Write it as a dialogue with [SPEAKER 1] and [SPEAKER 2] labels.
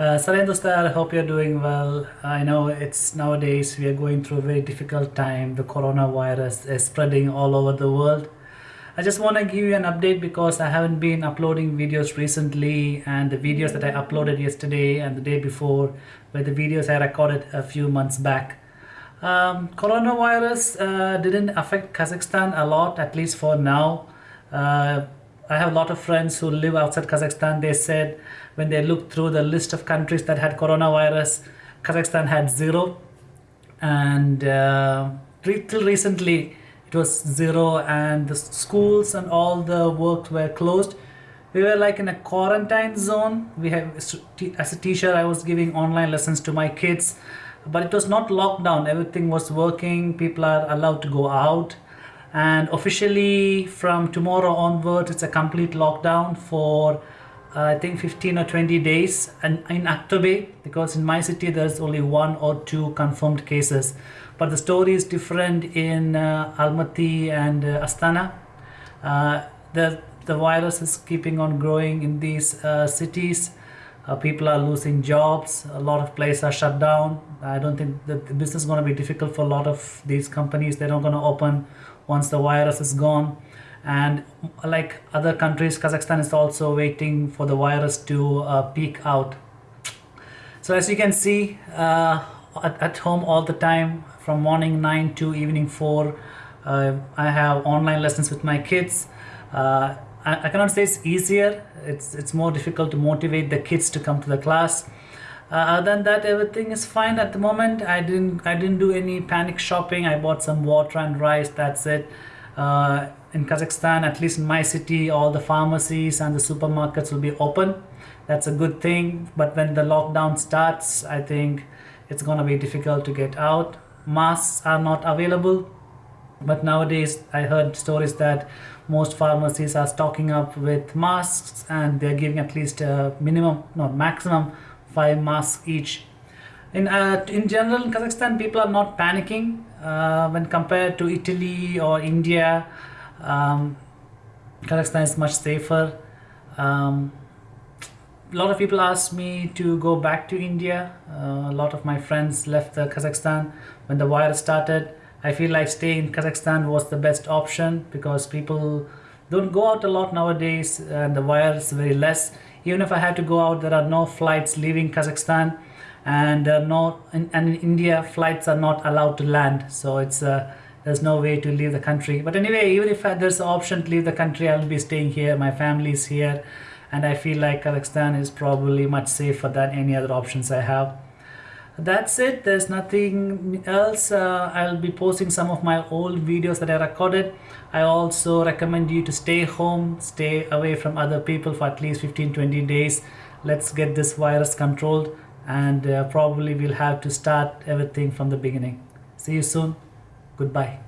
[SPEAKER 1] Uh, Dostar, I hope you're doing well. I know it's nowadays we are going through a very difficult time. The coronavirus is spreading all over the world. I just want to give you an update because I haven't been uploading videos recently and the videos that I uploaded yesterday and the day before were the videos I recorded a few months back. Um, coronavirus uh, didn't affect Kazakhstan a lot, at least for now. Uh, I have a lot of friends who live outside Kazakhstan. They said when they looked through the list of countries that had coronavirus, Kazakhstan had zero. And uh, till recently, it was zero, and the schools and all the work were closed. We were like in a quarantine zone. We have, as a teacher, I was giving online lessons to my kids but it was not lockdown everything was working people are allowed to go out and officially from tomorrow onwards it's a complete lockdown for uh, I think 15 or 20 days and in Aktobe because in my city there's only one or two confirmed cases. But the story is different in uh, Almaty and uh, Astana. Uh, the the virus is keeping on growing in these uh, cities uh, people are losing jobs. A lot of places are shut down. I don't think that the business is going to be difficult for a lot of these companies. They're not going to open once the virus is gone. And like other countries kazakhstan is also waiting for the virus to uh, peak out. So as you can see uh, at, at, home all the time from morning 9 to evening 4 uh, i have online lessons with my kids. Uh, I, I cannot say it's easier. It's it's more difficult to motivate the kids to come to the class. Uh, other than that everything is fine at the moment. I didn't i didn't do any panic shopping. I bought some water and rice. That's it. Uh, in kazakhstan at least in my city all the pharmacies and the supermarkets will be open. That's a good thing. But when the lockdown starts i think it's going to be difficult to get out. Masks are not available but nowadays I heard stories that most pharmacies are stocking up with masks and they're giving at least a minimum, not maximum, five masks each. In, uh, in general, in Kazakhstan, people are not panicking uh, when compared to Italy or India. Um, Kazakhstan is much safer. Um, a lot of people ask me to go back to India. Uh, a lot of my friends left Kazakhstan when the virus started I feel like staying in Kazakhstan was the best option because people don't go out a lot nowadays and the virus very less. Even if I had to go out, there are no flights leaving Kazakhstan and uh, no, in, and in India flights are not allowed to land. So it's uh, there's no way to leave the country. But anyway, even if there's an option to leave the country, I'll be staying here. My family is here and I feel like Kazakhstan is probably much safer than any other options I have that's it. There's nothing else. Uh, I'll be posting some of my old videos that I recorded. I also recommend you to stay home stay away from other people for at least 15-20 days. Let's get this virus controlled and uh, probably we'll have to start everything from the beginning. See you soon. Goodbye